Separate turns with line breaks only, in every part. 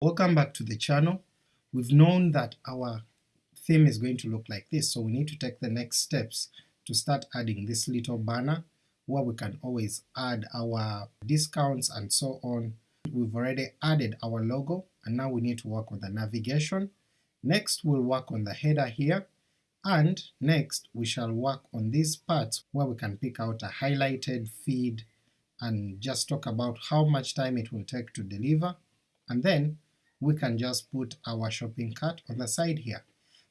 Welcome back to the channel. We've known that our theme is going to look like this, so we need to take the next steps to start adding this little banner where we can always add our discounts and so on. We've already added our logo and now we need to work on the navigation. Next we'll work on the header here, and next we shall work on these parts where we can pick out a highlighted feed and just talk about how much time it will take to deliver, and then we can just put our shopping cart on the side here.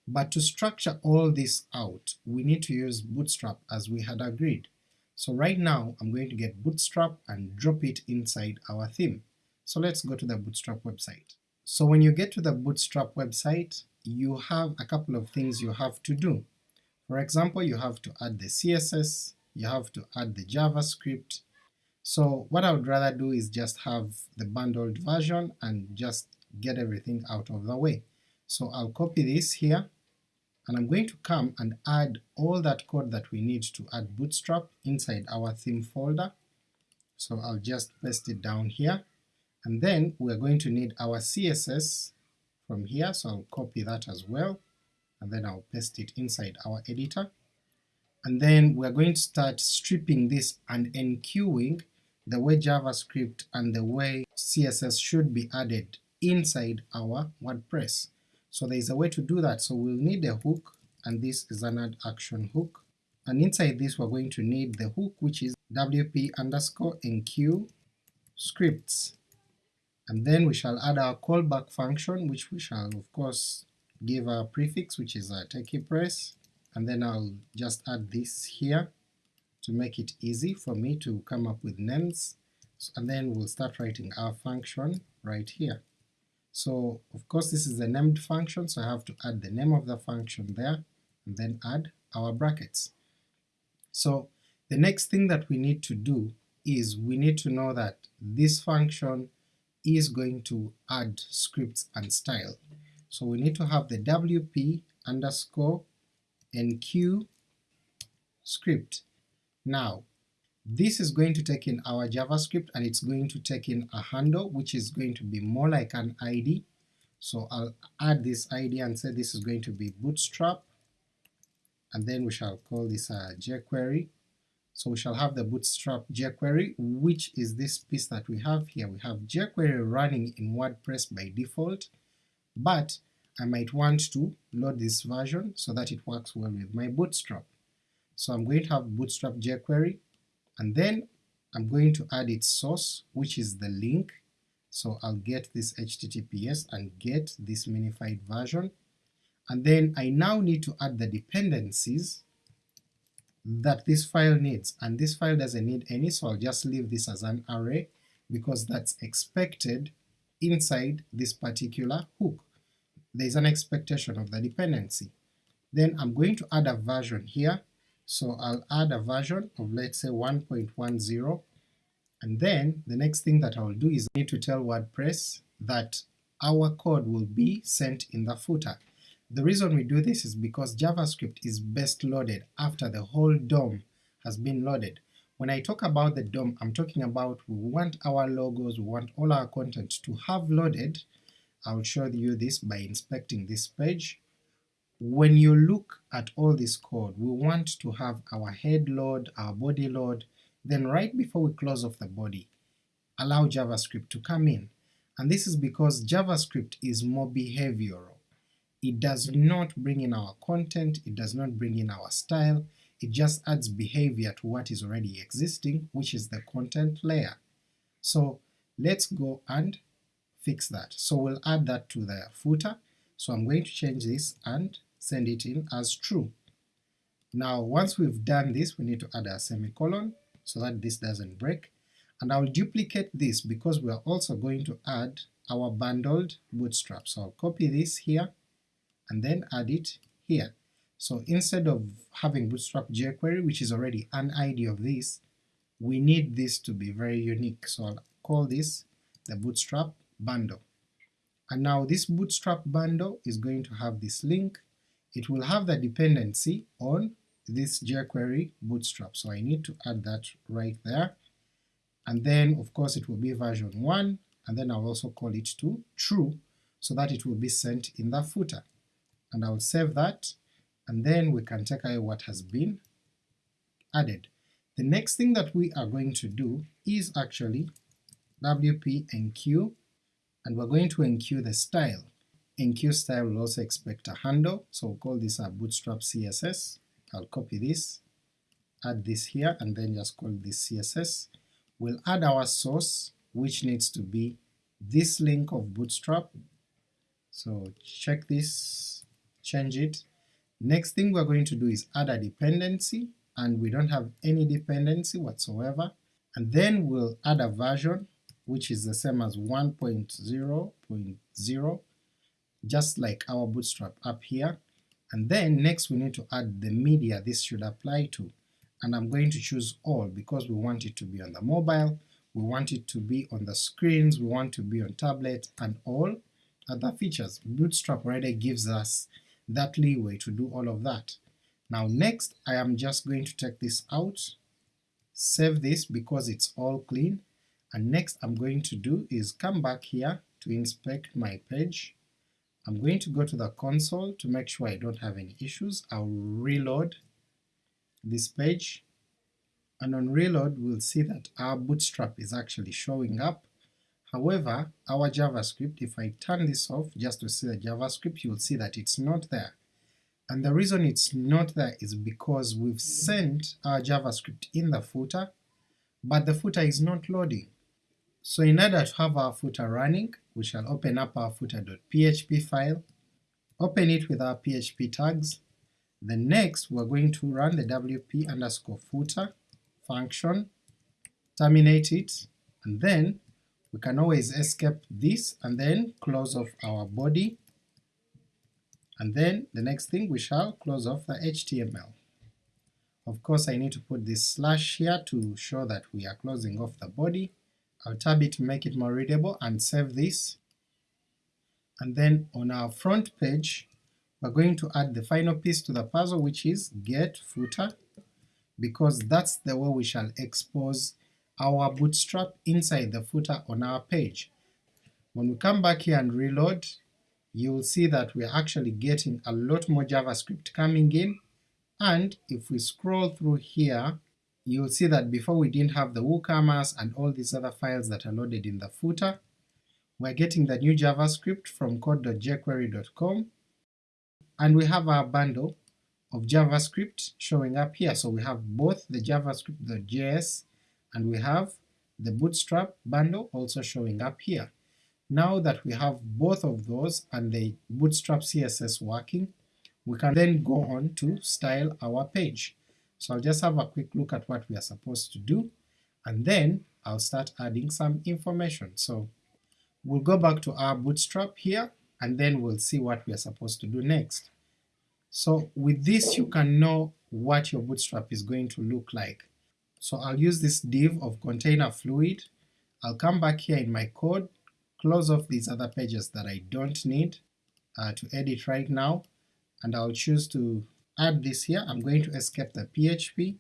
But to structure all this out, we need to use Bootstrap as we had agreed. So right now I'm going to get Bootstrap and drop it inside our theme. So let's go to the Bootstrap website. So when you get to the Bootstrap website, you have a couple of things you have to do. For example, you have to add the CSS, you have to add the JavaScript. So what I would rather do is just have the bundled version and just get everything out of the way. So I'll copy this here, and I'm going to come and add all that code that we need to add Bootstrap inside our theme folder. So I'll just paste it down here, and then we're going to need our CSS from here, so I'll copy that as well, and then I'll paste it inside our editor. And then we're going to start stripping this and enqueuing the way JavaScript and the way CSS should be added inside our WordPress. So there is a way to do that, so we'll need a hook, and this is an add action hook, and inside this we're going to need the hook which is wp underscore enqueue scripts, and then we shall add our callback function which we shall of course give a prefix which is a techie press, and then I'll just add this here to make it easy for me to come up with names, and then we'll start writing our function right here. So of course this is a named function, so I have to add the name of the function there, and then add our brackets. So the next thing that we need to do is we need to know that this function is going to add scripts and style. So we need to have the wp underscore enqueue script. Now this is going to take in our JavaScript and it's going to take in a handle which is going to be more like an ID. So I'll add this ID and say this is going to be bootstrap, and then we shall call this a jQuery. So we shall have the bootstrap jQuery, which is this piece that we have here. We have jQuery running in WordPress by default, but I might want to load this version so that it works well with my bootstrap. So I'm going to have bootstrap jQuery, and then I'm going to add its source which is the link, so I'll get this HTTPS and get this minified version, and then I now need to add the dependencies that this file needs, and this file doesn't need any so I'll just leave this as an array because that's expected inside this particular hook. There is an expectation of the dependency. Then I'm going to add a version here so I'll add a version of let's say 1.10 and then the next thing that I'll do is I need to tell WordPress that our code will be sent in the footer. The reason we do this is because JavaScript is best loaded after the whole DOM has been loaded. When I talk about the DOM, I'm talking about we want our logos, we want all our content to have loaded. I'll show you this by inspecting this page when you look at all this code, we want to have our head load, our body load, then right before we close off the body, allow JavaScript to come in. And this is because JavaScript is more behavioral. It does not bring in our content, it does not bring in our style, it just adds behavior to what is already existing, which is the content layer. So let's go and fix that. So we'll add that to the footer, so I'm going to change this and send it in as true. Now once we've done this we need to add a semicolon so that this doesn't break, and I'll duplicate this because we are also going to add our bundled bootstrap. So I'll copy this here and then add it here. So instead of having bootstrap jQuery which is already an ID of this, we need this to be very unique, so I'll call this the bootstrap bundle. And now this bootstrap bundle is going to have this link it will have the dependency on this jQuery bootstrap, so I need to add that right there, and then of course it will be version 1, and then I'll also call it to true so that it will be sent in the footer. And I'll save that, and then we can take away what has been added. The next thing that we are going to do is actually wp enqueue, and we're going to enqueue the style. Enqueue style will also expect a handle, so we'll call this a bootstrap CSS. I'll copy this, add this here, and then just call this CSS. We'll add our source, which needs to be this link of bootstrap, so check this, change it. Next thing we're going to do is add a dependency, and we don't have any dependency whatsoever, and then we'll add a version which is the same as 1.0.0 just like our bootstrap up here, and then next we need to add the media this should apply to, and I'm going to choose all because we want it to be on the mobile, we want it to be on the screens, we want to be on tablet, and all other features. Bootstrap already gives us that leeway to do all of that. Now next I am just going to take this out, save this because it's all clean, and next I'm going to do is come back here to inspect my page. I'm going to go to the console to make sure I don't have any issues. I'll reload this page, and on reload we'll see that our bootstrap is actually showing up. However, our JavaScript, if I turn this off just to see the JavaScript, you'll see that it's not there. And the reason it's not there is because we've sent our JavaScript in the footer, but the footer is not loading. So in order to have our footer running, we shall open up our footer.php file, open it with our PHP tags, then next we're going to run the wp underscore footer function, terminate it, and then we can always escape this and then close off our body, and then the next thing we shall close off the HTML. Of course I need to put this slash here to show that we are closing off the body, I'll tab it to make it more readable and save this. And then on our front page, we're going to add the final piece to the puzzle which is get footer, because that's the way we shall expose our bootstrap inside the footer on our page. When we come back here and reload, you'll see that we're actually getting a lot more JavaScript coming in, and if we scroll through here, you'll see that before we didn't have the WooCommerce and all these other files that are loaded in the footer. We're getting the new JavaScript from code.jquery.com, and we have our bundle of JavaScript showing up here. So we have both the JavaScript.js and we have the Bootstrap bundle also showing up here. Now that we have both of those and the Bootstrap CSS working, we can then go on to style our page. So I'll just have a quick look at what we are supposed to do, and then I'll start adding some information. So we'll go back to our bootstrap here, and then we'll see what we are supposed to do next. So with this you can know what your bootstrap is going to look like. So I'll use this div of container fluid, I'll come back here in my code, close off these other pages that I don't need uh, to edit right now, and I'll choose to add this here, I'm going to escape the PHP,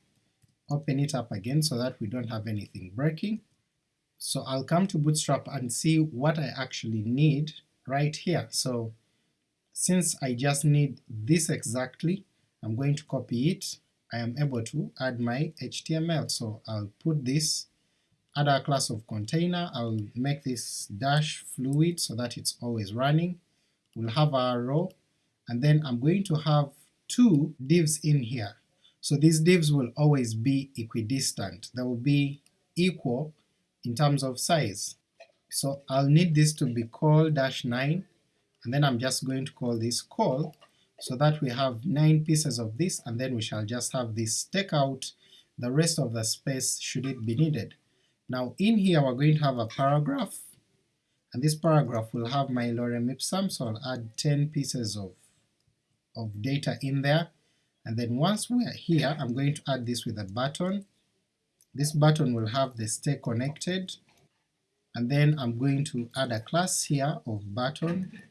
open it up again so that we don't have anything breaking. So I'll come to Bootstrap and see what I actually need right here. So since I just need this exactly, I'm going to copy it, I am able to add my HTML. So I'll put this, add a class of container, I'll make this dash fluid so that it's always running, we'll have our row, and then I'm going to have two divs in here. So these divs will always be equidistant, they will be equal in terms of size. So I'll need this to be call dash 9, and then I'm just going to call this call, so that we have 9 pieces of this, and then we shall just have this take out the rest of the space should it be needed. Now in here we're going to have a paragraph, and this paragraph will have my lorem ipsum, so I'll add 10 pieces of of data in there, and then once we are here I'm going to add this with a button. This button will have the stay connected, and then I'm going to add a class here of button.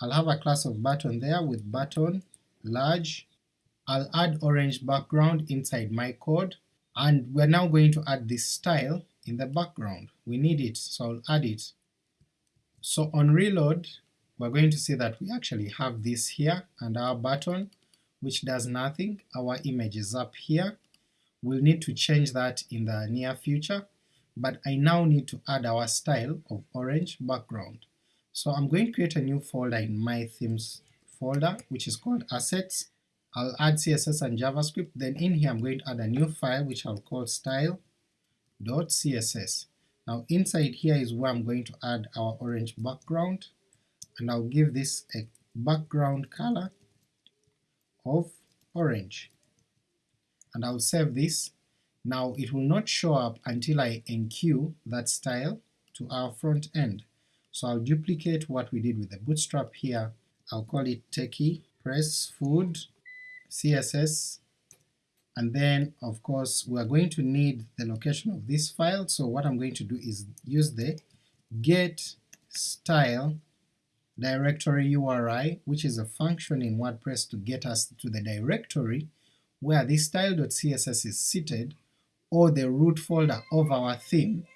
I'll have a class of button there with button large. I'll add orange background inside my code, and we're now going to add this style in the background. We need it, so I'll add it. So on reload, we're going to see that we actually have this here and our button, which does nothing, our image is up here. We'll need to change that in the near future, but I now need to add our style of orange background. So I'm going to create a new folder in my themes folder, which is called assets. I'll add CSS and JavaScript, then in here I'm going to add a new file which I'll call style.css. Now inside here is where I'm going to add our orange background, and I'll give this a background color of orange, and I'll save this. Now it will not show up until I enqueue that style to our front end. So I'll duplicate what we did with the bootstrap here, I'll call it techie press food css and then of course we are going to need the location of this file, so what I'm going to do is use the get style directory URI, which is a function in WordPress to get us to the directory where this style.css is seated, or the root folder of our theme,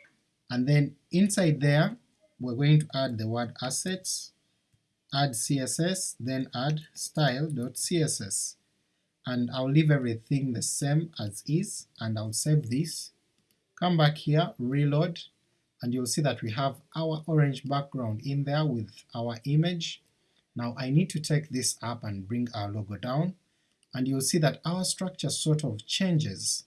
and then inside there we're going to add the word assets, add CSS, then add style.css and I'll leave everything the same as is, and I'll save this, come back here, reload, and you'll see that we have our orange background in there with our image. Now I need to take this up and bring our logo down, and you'll see that our structure sort of changes.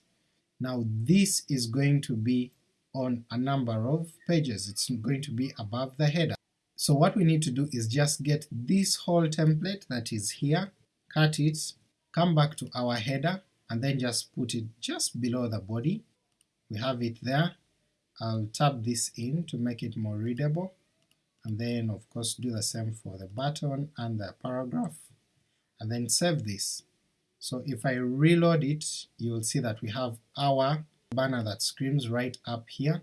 Now this is going to be on a number of pages, it's going to be above the header. So what we need to do is just get this whole template that is here, cut it, come back to our header and then just put it just below the body. We have it there. I'll tap this in to make it more readable, and then of course do the same for the button and the paragraph, and then save this. So if I reload it, you'll see that we have our banner that screams right up here,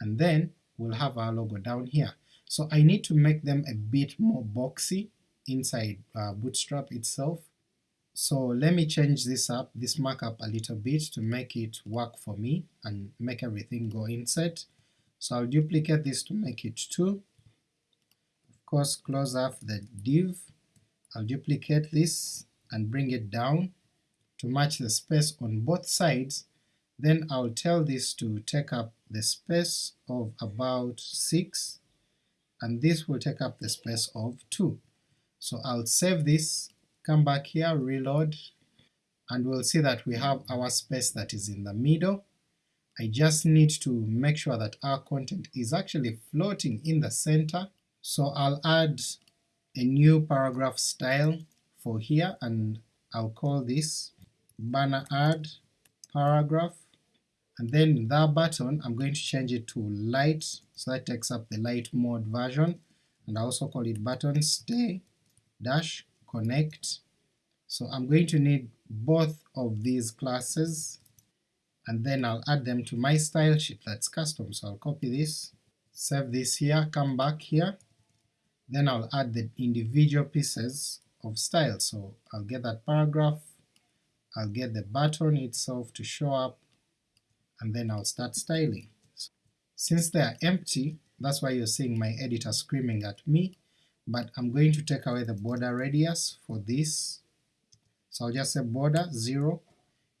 and then we'll have our logo down here. So I need to make them a bit more boxy inside uh, Bootstrap itself, so let me change this up, this markup a little bit to make it work for me and make everything go inside. So I'll duplicate this to make it 2. Of course close off the div, I'll duplicate this and bring it down to match the space on both sides, then I'll tell this to take up the space of about 6, and this will take up the space of 2. So I'll save this come back here, reload, and we'll see that we have our space that is in the middle. I just need to make sure that our content is actually floating in the center, so I'll add a new paragraph style for here and I'll call this banner add paragraph, and then that button I'm going to change it to light, so that takes up the light mode version, and I also call it button stay dash connect. So I'm going to need both of these classes and then I'll add them to my style sheet that's custom. So I'll copy this, save this here, come back here, then I'll add the individual pieces of style. So I'll get that paragraph, I'll get the button itself to show up, and then I'll start styling. Since they are empty, that's why you're seeing my editor screaming at me, but I'm going to take away the border radius for this, so I'll just say border 0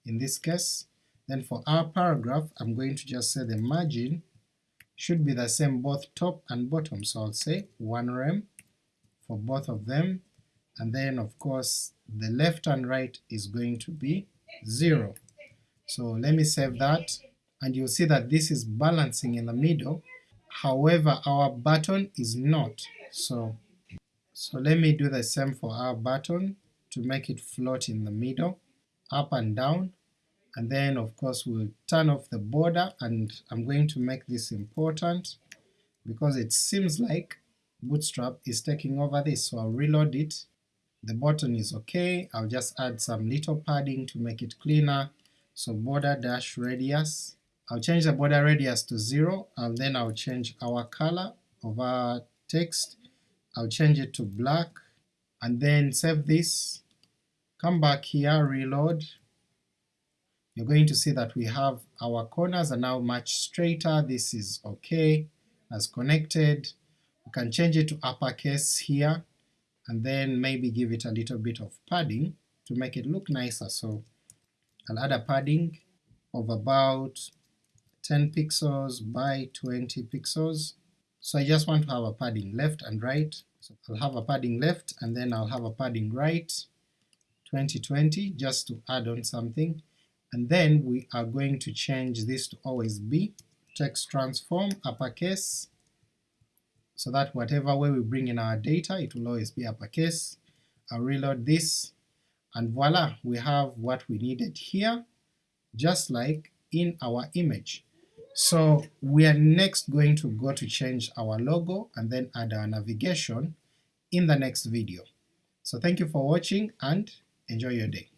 in this case, then for our paragraph I'm going to just say the margin should be the same both top and bottom, so I'll say 1 rem for both of them, and then of course the left and right is going to be 0. So let me save that, and you'll see that this is balancing in the middle, however our button is not, so so let me do the same for our button to make it float in the middle, up and down, and then of course we'll turn off the border and I'm going to make this important because it seems like Bootstrap is taking over this, so I'll reload it. The button is okay, I'll just add some little padding to make it cleaner, so border dash radius. I'll change the border radius to 0, and then I'll change our color of our text I'll change it to black, and then save this, come back here, reload, you're going to see that we have our corners are now much straighter, this is okay, as connected, we can change it to uppercase here, and then maybe give it a little bit of padding to make it look nicer, so I'll add a padding of about 10 pixels by 20 pixels. So I just want to have a padding left and right, so I'll have a padding left and then I'll have a padding right, 2020 just to add on something, and then we are going to change this to always be. Text transform uppercase, so that whatever way we bring in our data it will always be uppercase. I'll reload this, and voila, we have what we needed here, just like in our image. So we are next going to go to change our logo and then add our navigation in the next video. So thank you for watching and enjoy your day.